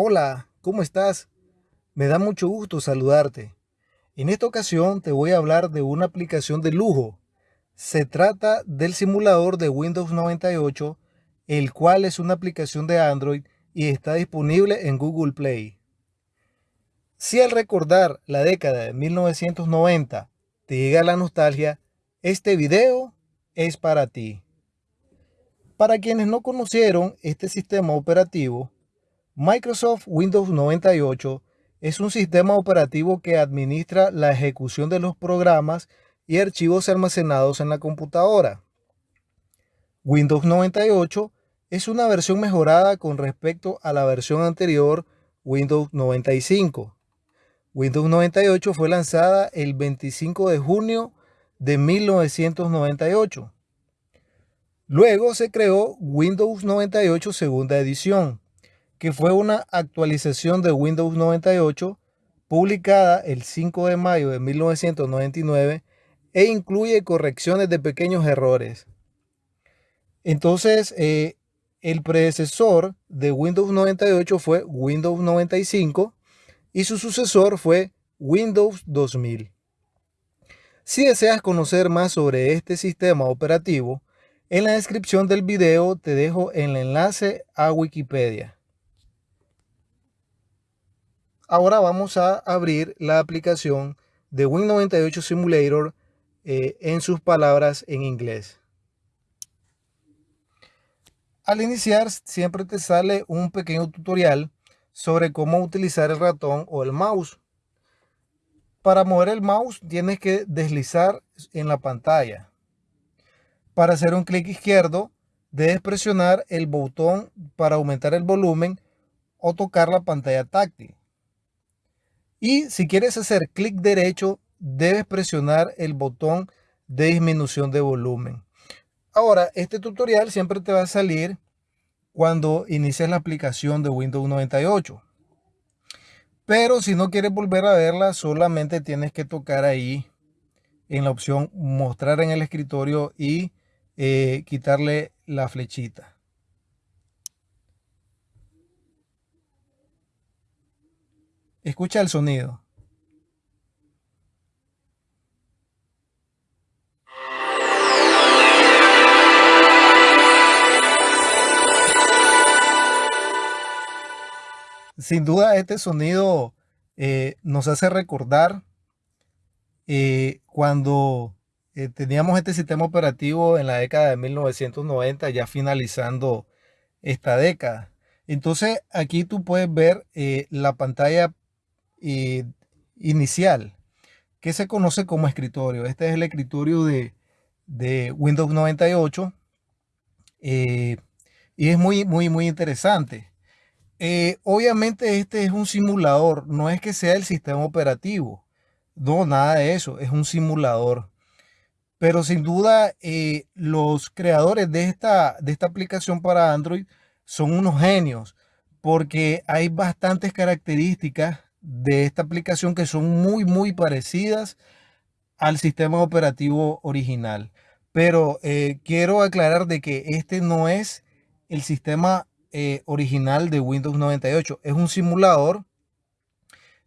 Hola, ¿cómo estás? Me da mucho gusto saludarte. En esta ocasión te voy a hablar de una aplicación de lujo. Se trata del simulador de Windows 98, el cual es una aplicación de Android y está disponible en Google Play. Si al recordar la década de 1990 te llega la nostalgia, este video es para ti. Para quienes no conocieron este sistema operativo, Microsoft Windows 98 es un sistema operativo que administra la ejecución de los programas y archivos almacenados en la computadora. Windows 98 es una versión mejorada con respecto a la versión anterior Windows 95. Windows 98 fue lanzada el 25 de junio de 1998. Luego se creó Windows 98 segunda edición, que fue una actualización de Windows 98 publicada el 5 de mayo de 1999 e incluye correcciones de pequeños errores. Entonces, eh, el predecesor de Windows 98 fue Windows 95 y su sucesor fue Windows 2000. Si deseas conocer más sobre este sistema operativo, en la descripción del video te dejo el enlace a Wikipedia. Ahora vamos a abrir la aplicación de Win98 Simulator eh, en sus palabras en inglés. Al iniciar siempre te sale un pequeño tutorial sobre cómo utilizar el ratón o el mouse. Para mover el mouse tienes que deslizar en la pantalla. Para hacer un clic izquierdo, debes presionar el botón para aumentar el volumen o tocar la pantalla táctil. Y si quieres hacer clic derecho, debes presionar el botón de disminución de volumen. Ahora, este tutorial siempre te va a salir cuando inicies la aplicación de Windows 98. Pero si no quieres volver a verla, solamente tienes que tocar ahí en la opción mostrar en el escritorio y eh, quitarle la flechita. Escucha el sonido. Sin duda este sonido eh, nos hace recordar eh, cuando eh, teníamos este sistema operativo en la década de 1990, ya finalizando esta década. Entonces aquí tú puedes ver la pantalla eh, inicial, que se conoce como escritorio. Este es el escritorio de, Windows 98 y es muy, muy, muy interesante. obviamente este es un simulador, no es que sea el sistema operativo. No, nada de eso, es un simulador. Pero sin duda, eh, los creadores de esta, de esta aplicación para Android son unos genios, porque hay bastantes características de esta aplicación que son muy, muy parecidas al sistema operativo original. Pero eh, quiero aclarar de que este no es el sistema eh, original de Windows 98. Es un simulador.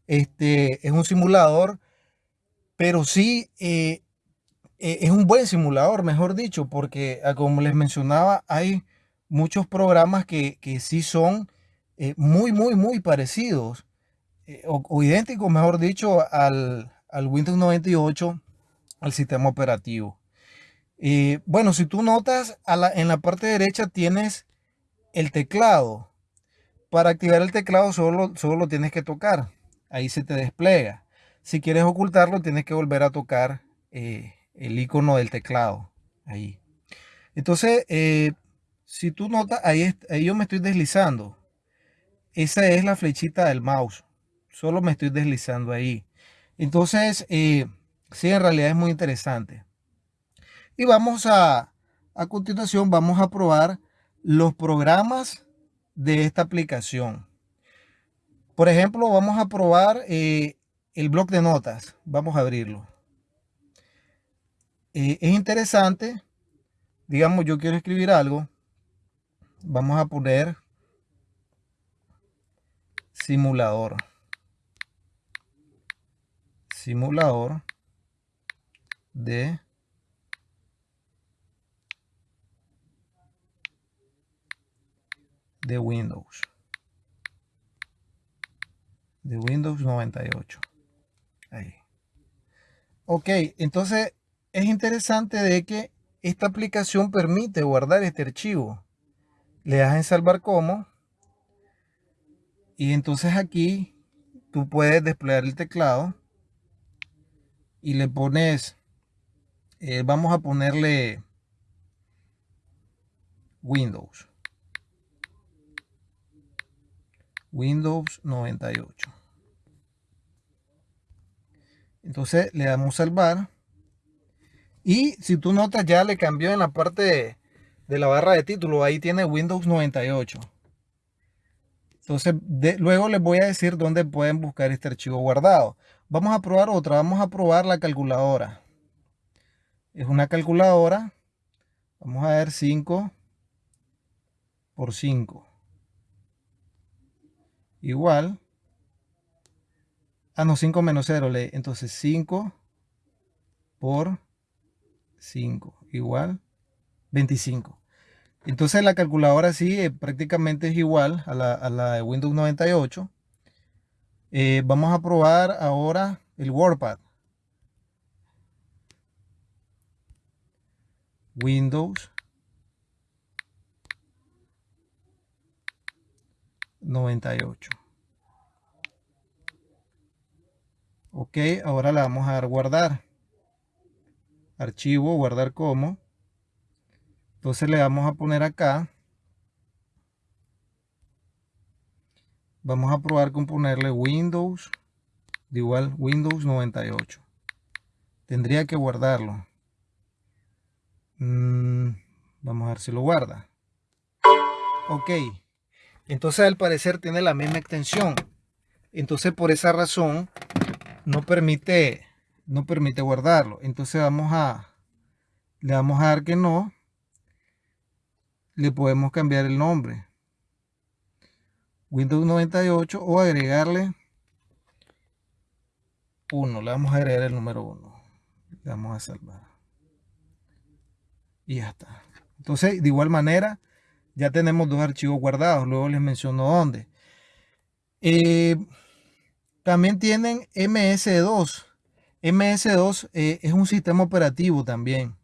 Este es un simulador, pero sí eh, es un buen simulador, mejor dicho, porque ah, como les mencionaba, hay muchos programas que, sí son muy, muy, muy parecidos eh, o, idénticos, mejor dicho, al, Windows 98, al sistema operativo. bueno, si tú notas, en la parte derecha tienes el teclado. Para activar el teclado solo, solo lo tienes que tocar. Ahí se te despliega. Si quieres ocultarlo, tienes que volver a tocar el icono del teclado. Ahí. Entonces, eh, si tú notas, ahí, ahí yo me estoy deslizando. Esa es la flechita del mouse. Solo me estoy deslizando ahí. Entonces, eh, sí, en realidad es muy interesante. Y vamos a, a continuación, vamos a probar los programas de esta aplicación. Por ejemplo, vamos a probar eh, el blog de notas. Vamos a abrirlo. Eh, es interesante, digamos, yo quiero escribir algo, vamos a poner simulador. Simulador de de Windows. De Windows 98. Ahí. Ok, entonces es interesante de que esta aplicación permite guardar este archivo. Le das en salvar como. Y entonces aquí tú puedes desplegar el teclado. Y le pones, eh, vamos a ponerle Windows. Windows 98. Entonces le damos salvar. Y si tú notas ya le cambió en la parte de, la barra de título. Ahí tiene Windows 98. Entonces luego les voy a decir dónde pueden buscar este archivo guardado. Vamos a probar otra. Vamos a probar la calculadora. Es una calculadora. Vamos a ver 5 por 5. Igual Ah, no, 5 menos 0. Entonces 5 por 5 igual 25. Entonces la calculadora sí eh, prácticamente es igual a la, de Windows 98. Eh, vamos a probar ahora el WordPad. Windows 98. Ok, ahora la vamos a dar guardar. Archivo, guardar como. Entonces le vamos a poner acá. Vamos a probar con ponerle Windows. De igual Windows 98. Tendría que guardarlo. Mm, vamos a ver si lo guarda. Ok. Entonces al parecer tiene la misma extensión. Entonces por esa razón no permite, no permite guardarlo. Entonces vamos a, le vamos a dar que no. Le podemos cambiar el nombre. Windows 98 o agregarle 1. Le vamos a agregar el número 1. Le vamos a salvar. Y ya está. Entonces, de igual manera, ya tenemos dos archivos guardados. Luego les menciono dónde. Eh, también tienen MS2. MS2 eh, es un sistema operativo también.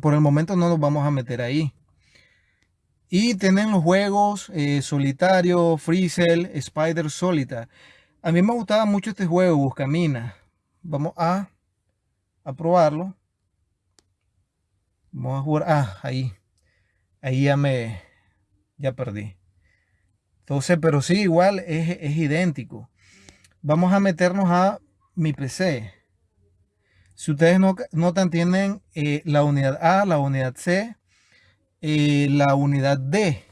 Por el momento no nos vamos a meter ahí. Y tienen los juegos eh, Solitario, Freezel, Spider Solitaire. A mí me gustaba mucho este juego, Buscamina. Vamos a, a probarlo. Vamos a jugar. Ah, ahí. Ahí ya me. Ya perdí. Entonces, pero sí, igual es, es idéntico vamos a meternos a mi PC. Si ustedes no, notan, tienen eh, la unidad A, la unidad C, eh, la unidad D.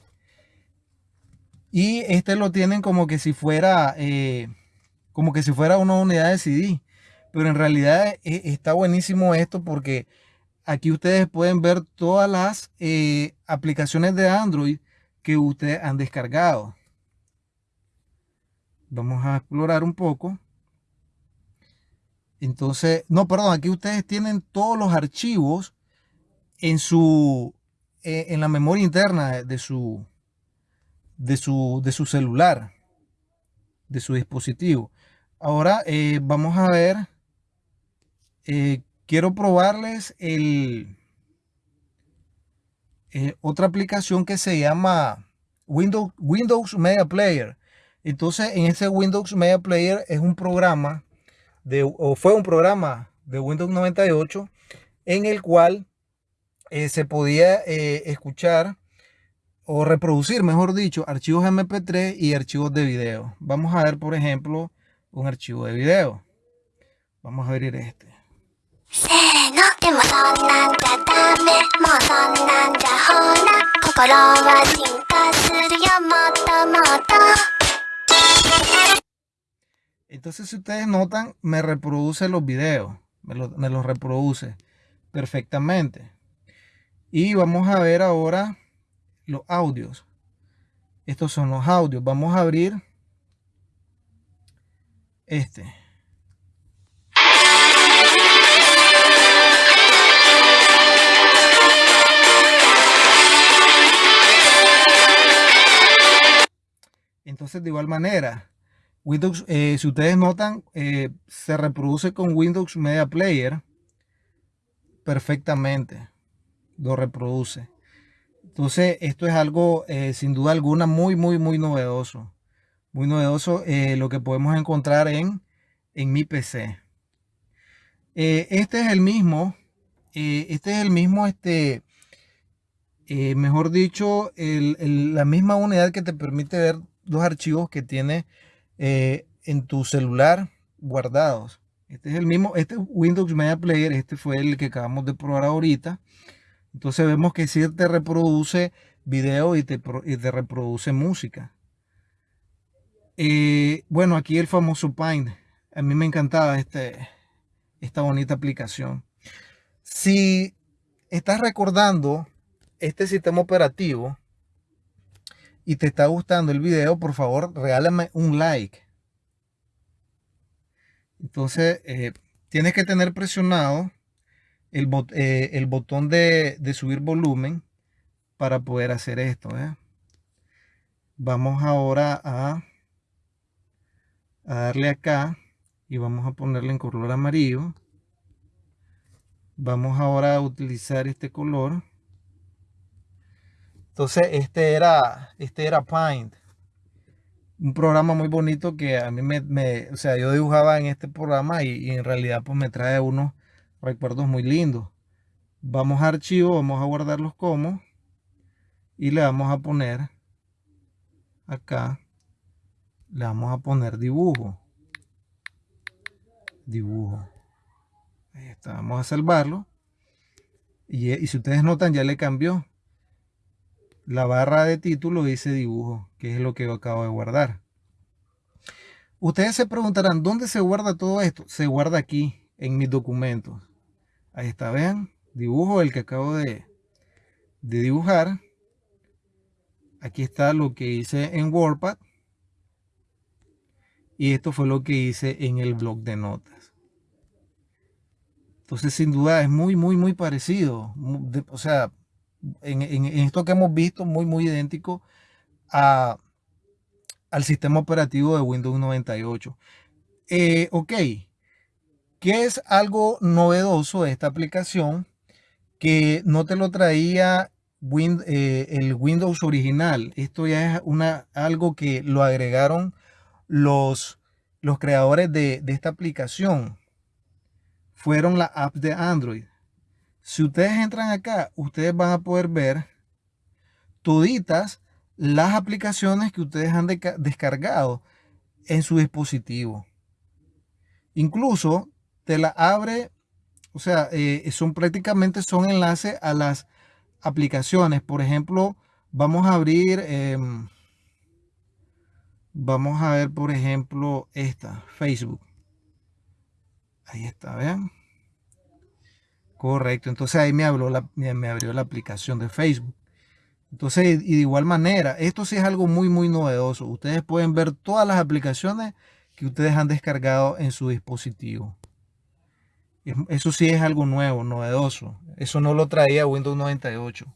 Y este lo tienen como que si fuera, eh, como que si fuera una unidad de CD. Pero en realidad está buenísimo esto porque aquí ustedes pueden ver todas las aplicaciones de Android que ustedes han descargado. Vamos a explorar un poco. Entonces, no, perdón, aquí ustedes tienen todos los archivos en su eh, en la memoria interna de su de su de su celular, de su dispositivo. Ahora eh, vamos a ver. Eh, quiero probarles el otra aplicación que se llama Windows, Windows Media Player. Entonces, en ese Windows Media Player es un programa, de, o fue un programa de Windows 98, en el cual eh, se podía eh, escuchar o reproducir, mejor dicho, archivos MP3 y archivos de video. Vamos a ver, por ejemplo, un archivo de video. Vamos a abrir este. Entonces, si ustedes notan, me reproduce los videos. Me, los reproduce perfectamente. Y vamos a ver ahora los audios. Estos son los audios. Vamos a abrir este. Entonces, de igual manera, Windows, eh, si ustedes notan, eh, se reproduce con Windows Media Player perfectamente. Lo reproduce. Entonces, esto es algo, eh, sin duda alguna, muy, muy, muy novedoso. Muy novedoso lo que podemos encontrar en, en mi PC. este es el mismo, este es el mismo, este, mejor dicho, la misma unidad que te permite ver los archivos que tiene eh, en tu celular guardados. Este es el mismo, este Windows Media Player, este fue el que acabamos de probar ahorita. Entonces vemos que sí te reproduce video y te, reproduce música. Eh, bueno, aquí el famoso Paint. A mí me encantaba este, esta bonita aplicación. Si estás recordando este sistema operativo, y te está gustando el video, por favor, regálame un like. Entonces, eh, tienes que tener presionado el, eh, botón de, subir volumen para poder hacer esto. ¿eh? Vamos ahora a, a darle acá y vamos a ponerle en color amarillo. Vamos ahora a utilizar este color. Entonces, este era, este era Paint. Un programa muy bonito que a mí me, o sea, yo dibujaba en este programa y, en realidad pues me trae unos recuerdos muy lindos. Vamos a archivo, vamos a guardarlos como y le vamos a poner acá, le vamos a poner dibujo. Dibujo. Ahí está, vamos a salvarlo. Y, y si ustedes notan ya le cambió la barra de título dice dibujo, que es lo que yo acabo de guardar. Ustedes se preguntarán, ¿dónde se guarda todo esto? Se guarda aquí, en mis documentos. Ahí está, vean, dibujo el que acabo de, de dibujar. Aquí está lo que hice en WordPad. Y esto fue lo que hice en el blog de notas. Entonces, sin duda, es muy, muy, muy parecido. O sea, en, esto que hemos visto muy, muy idéntico a, al sistema operativo de Windows 98. Eh, ok, ¿qué es algo novedoso de esta aplicación que no te lo traía eh, el Windows original? Esto ya es una, algo que lo agregaron los, los creadores de, de esta aplicación. Fueron las apps de Android. Si ustedes entran acá, ustedes van a poder ver toditas las aplicaciones que ustedes han descargado en su dispositivo. Incluso te la abre, o sea, eh, son prácticamente son enlaces a las aplicaciones. Por ejemplo, vamos a abrir, em, vamos a ver, por ejemplo, esta, Facebook. Ahí está, vean. Correcto, entonces ahí me abrió, la, me abrió la aplicación de Facebook. Entonces, y de igual manera, esto sí es algo muy, muy novedoso. Ustedes pueden ver todas las aplicaciones que ustedes han descargado en su dispositivo. Eso sí es algo nuevo, novedoso. Eso no lo traía Windows 98.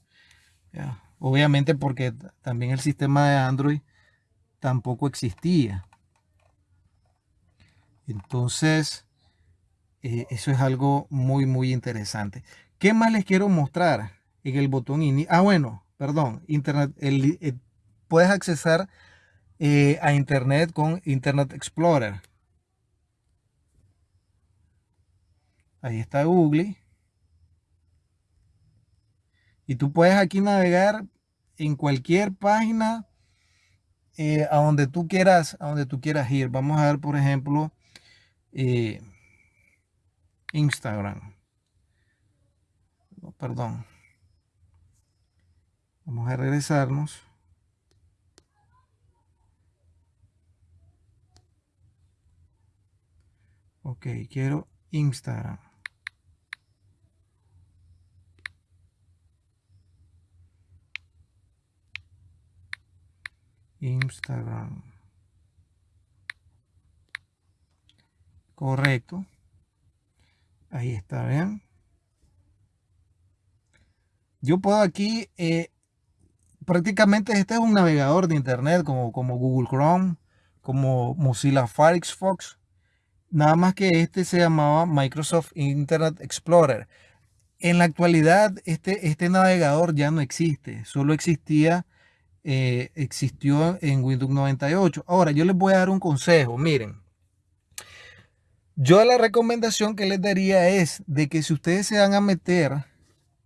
Obviamente porque también el sistema de Android tampoco existía. Entonces, eh, eso es algo muy, muy interesante. ¿Qué más les quiero mostrar en el botón? Ah, bueno, perdón, Internet, eh, puedes accesar eh, a Internet con Internet Explorer. Ahí está Google. Y tú puedes aquí navegar en cualquier página a donde tú quieras, a donde tú quieras ir. Vamos a ver, por ejemplo, Instagram. perdón. Vamos a regresarnos. Ok, quiero Instagram. Instagram. Correcto. Ahí está, vean. Yo puedo aquí, eh, prácticamente este es un navegador de internet como, como Google Chrome, como Mozilla Firefox. Nada más que este se llamaba Microsoft Internet Explorer. En la actualidad, este, este navegador ya no existe. Solo existía, eh, existió en Windows 98. Ahora, yo les voy a dar un consejo. Miren, yo la recomendación que les daría es de que si ustedes se van a meter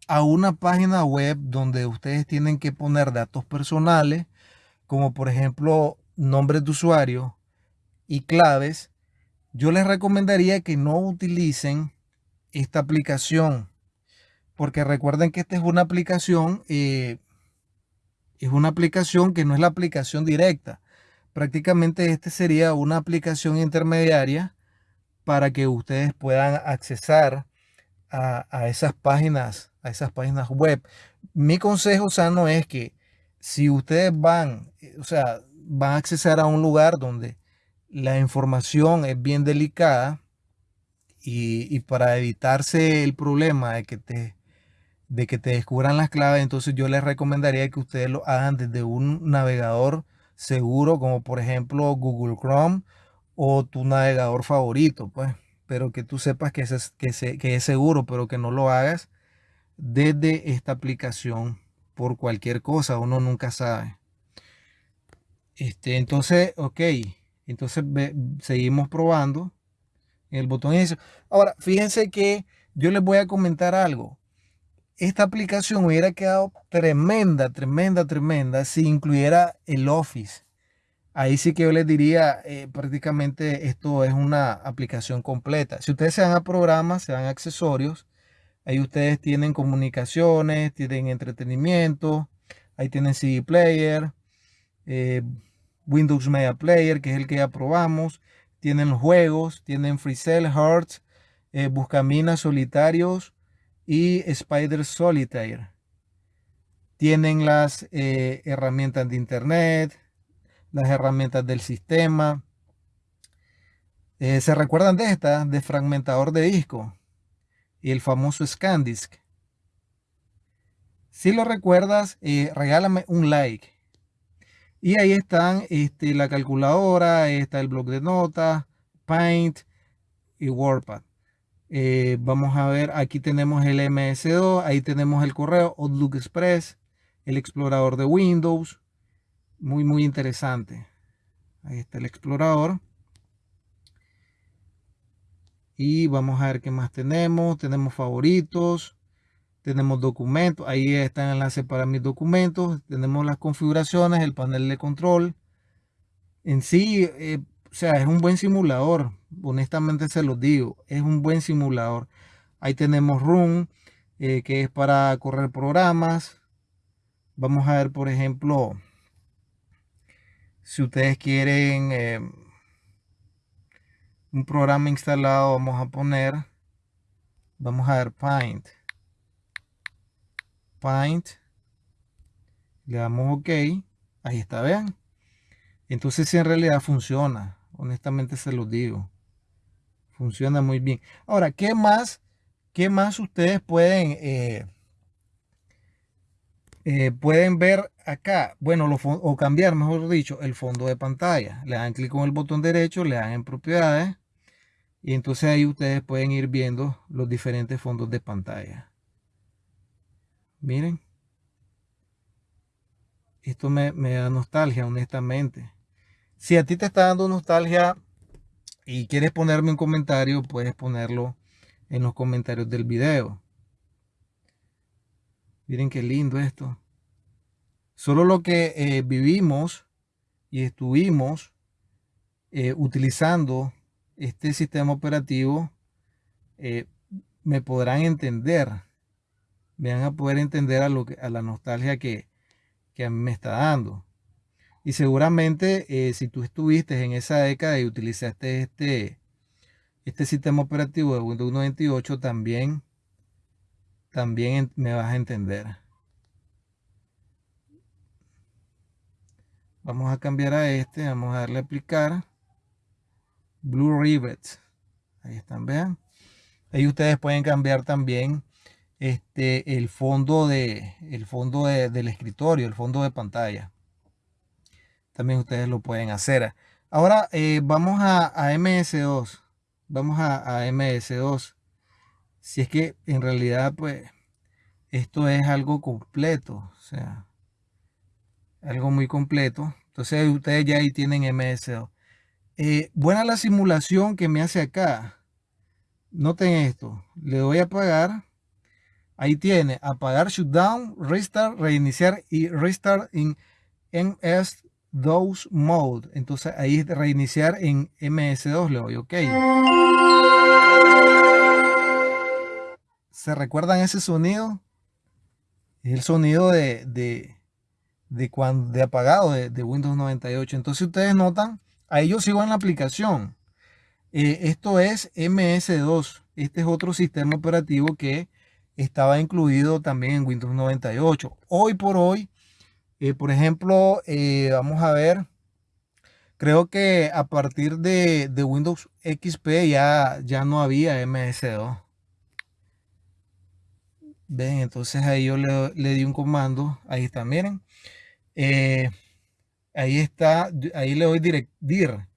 a una página web donde ustedes tienen que poner datos personales, como por ejemplo nombres de usuario y claves, yo les recomendaría que no utilicen esta aplicación. Porque recuerden que esta es una aplicación, eh, es una aplicación que no es la aplicación directa. Prácticamente este sería una aplicación intermediaria para que ustedes puedan accesar a, a esas páginas a esas páginas web. Mi consejo sano es que si ustedes van, eh, o sea, van a acceder a un lugar donde la información es bien delicada y, para evitarse el problema de que te de que te descubran las claves, entonces yo les recomendaría que ustedes lo hagan desde un navegador seguro, como por ejemplo Google Chrome o tu navegador favorito, pues, pero que tú sepas que es, que, que es seguro, pero que no lo hagas desde esta aplicación por cualquier cosa, uno nunca sabe. Este, entonces, ok, entonces seguimos probando el botón inicio. Ahora, fíjense que yo les voy a comentar algo. Esta aplicación hubiera quedado tremenda, tremenda, tremenda si incluyera el Office. Ahí sí que yo les diría, eh, prácticamente esto es una aplicación completa. Si ustedes se van a programas, se van a accesorios, Ahí ustedes tienen comunicaciones, tienen entretenimiento, ahí tienen CD Player, eh, Windows Media Player, que es el que ya probamos. Tienen juegos, tienen FreeCell, Hearts, eh, Buscaminas Solitarios y Spider Solitaire. Tienen las eh, herramientas de Internet, las herramientas del sistema. ¿Se recuerdan de esta? De fragmentador de disco y el famoso ScanDisk. Si lo recuerdas, eh, regálame un like. Y ahí están este, la calculadora, está el blog de notas, Paint y WordPad. Eh, vamos a ver, aquí tenemos el MS2, ahí tenemos el correo Outlook Express, el explorador de Windows. Muy, muy interesante. Ahí está el explorador. Y vamos a ver qué más tenemos. Tenemos favoritos. Tenemos documentos. Ahí está el enlace para mis documentos. Tenemos las configuraciones, el panel de control. En sí, eh, o sea, es un buen simulador. Honestamente se los digo. Es un buen simulador. Ahí tenemos Run, eh, que es para correr programas. Vamos a ver, por ejemplo, si ustedes quieren... Eh, un programa instalado vamos a poner vamos a ver paint paint le damos ok ahí está vean entonces si en realidad funciona honestamente se los digo funciona muy bien ahora qué más qué más ustedes pueden eh, eh, pueden ver acá, bueno, o cambiar, mejor dicho, el fondo de pantalla. Le dan clic con el botón derecho, le dan en propiedades y entonces ahí ustedes pueden ir viendo los diferentes fondos de pantalla. Miren. Esto me, da nostalgia, honestamente. Si a ti te está dando nostalgia y quieres ponerme un comentario, puedes ponerlo en los comentarios del video. Miren qué lindo esto. Solo lo que eh, vivimos y estuvimos eh, utilizando este sistema operativo eh, me podrán entender, me van a poder entender a, lo que, a la nostalgia que, que a mí me está dando. Y seguramente eh, si tú estuviste en esa década y utilizaste este, este sistema operativo de Windows 98, también, también me vas a entender. Vamos a cambiar a este, vamos a darle a aplicar. Blue Rivet. Ahí están, vean. Ahí ustedes pueden cambiar también este, el fondo, de, el fondo del escritorio, el fondo de pantalla. También ustedes lo pueden hacer. Ahora eh, vamos a, MS2. Vamos a, a MS2. Si es que en realidad, pues, esto es algo completo. O sea, algo muy completo. Entonces ustedes ya ahí tienen MS2. Eh, buena la simulación que me hace acá. Noten esto. Le doy a apagar. Ahí tiene apagar, shutdown, restart, reiniciar y restart en MS2 mode. Entonces ahí reiniciar en MS2. Le doy OK. ¿Se recuerdan ese sonido? Es el sonido de, de, cuando, de apagado de, Windows 98. Entonces ustedes notan, ahí yo sigo en la aplicación. Eh, esto es MS2. Este es otro sistema operativo que estaba incluido también en Windows 98. Hoy por hoy, eh, por ejemplo, eh, vamos a ver, creo que a partir de, Windows XP ya, ya no había MS2. Ven, entonces ahí yo le, le, di un comando, ahí está, miren. Eh, ahí está, ahí le doy direct, dir.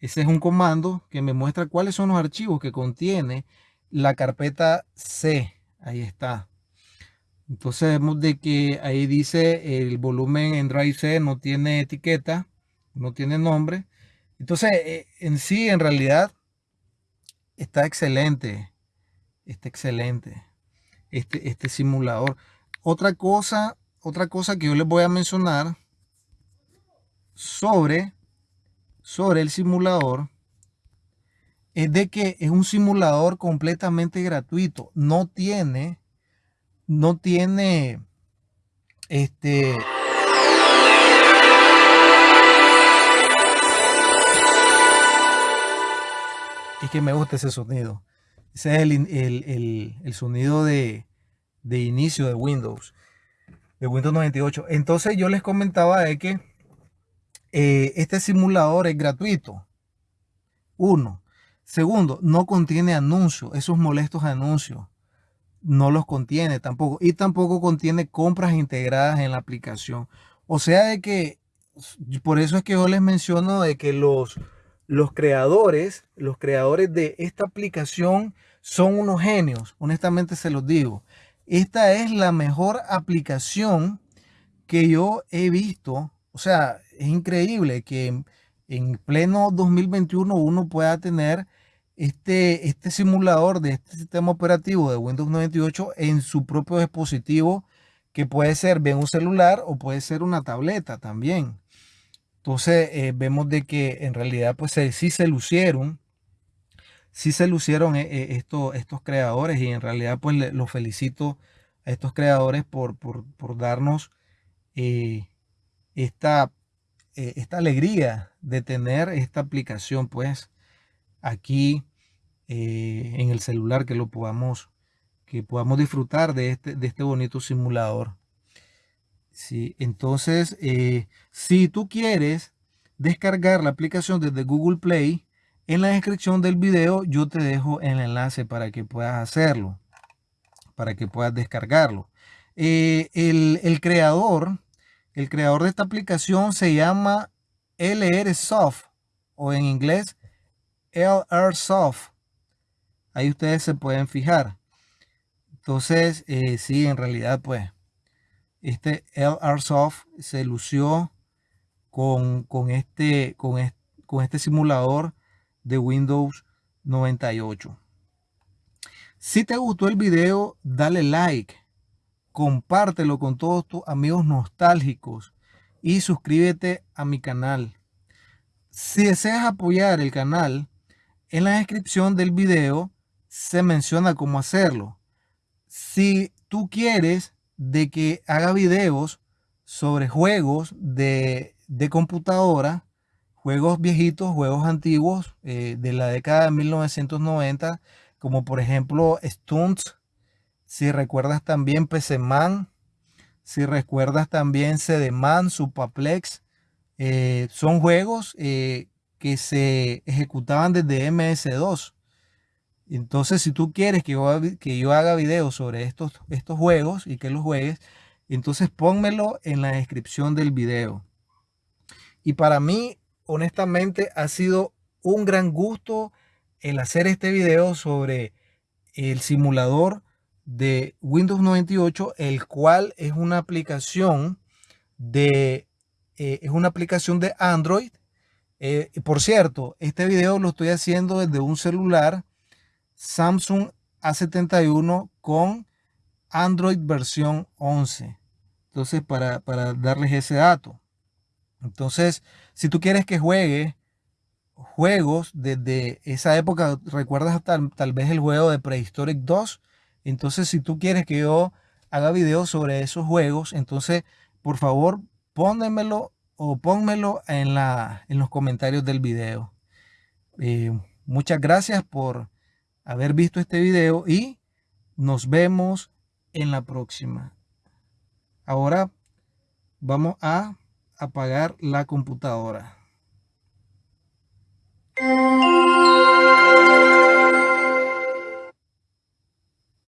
Ese es un comando que me muestra cuáles son los archivos que contiene la carpeta C. Ahí está. Entonces vemos de que ahí dice el volumen en Drive C no tiene etiqueta, no tiene nombre. Entonces eh, en sí, en realidad, está excelente. Está excelente este, este simulador. Otra cosa otra cosa que yo les voy a mencionar sobre, sobre el simulador es de que es un simulador completamente gratuito. No tiene, no tiene, este... Es que me gusta ese sonido. Ese es el, sonido de, de inicio de Windows de Windows 98. Entonces yo les comentaba de que eh, este simulador es gratuito. Uno. Segundo, no contiene anuncios, esos molestos anuncios. No los contiene tampoco. Y tampoco contiene compras integradas en la aplicación. O sea de que, por eso es que yo les menciono de que los, los creadores, los creadores de esta aplicación son unos genios. Honestamente se los digo. Esta es la mejor aplicación que yo he visto. O sea, es increíble que en, pleno 2021 uno pueda tener este, este simulador de este sistema operativo de Windows 98 en su propio dispositivo, que puede ser bien un celular o puede ser una tableta también. Entonces eh, vemos de que en realidad pues sí se lucieron sí se lucieron eh, eh, estos, estos creadores y en realidad pues los felicito a estos creadores por, darnos eh, esta, esta alegría de tener esta aplicación pues aquí en el celular que lo podamos que podamos disfrutar de este, de este bonito simulador. Sí, entonces, si tú quieres descargar la aplicación desde Google Play, en la descripción del video yo te dejo el enlace para que puedas hacerlo, para que puedas descargarlo. Eh, el, creador, el creador de esta aplicación se llama LR Soft o en inglés LR Soft. Ahí ustedes se pueden fijar. Entonces, eh, sí, en realidad, pues, este LR Soft se lució con, este, con, con este simulador de Windows 98. Si te gustó el video, dale like, compártelo con todos tus amigos nostálgicos y suscríbete a mi canal. Si deseas apoyar el canal, en la descripción del video se menciona cómo hacerlo. Si tú quieres de que haga videos sobre juegos de, de computadora, juegos viejitos, juegos antiguos eh, de la década de 1990, como por ejemplo Stunts, si recuerdas también PC Man, si recuerdas también CD-Man, Supaplex, eh, son juegos eh, que se ejecutaban desde MS2. Entonces, si tú quieres que yo, que yo haga videos sobre estos, estos juegos y que los juegues, entonces pónmelo en la descripción del video. Y para mí, honestamente, ha sido un gran gusto el hacer este video sobre el simulador de Windows 98, el cual es una aplicación de, eh, es una aplicación de Android. Eh, por cierto, este video lo estoy haciendo desde un celular Samsung A71 con Android versión 11. Entonces, para, darles ese dato. Entonces, si tú quieres que juegue juegos desde esa época, recuerdas tal, tal vez el juego de Prehistoric 2. Entonces, si tú quieres que yo haga videos sobre esos juegos, entonces, por favor, pónmelo o pónmelo en, la, en los comentarios del video. Eh, muchas gracias por haber visto este video y nos vemos en la próxima. Ahora vamos a apagar la computadora.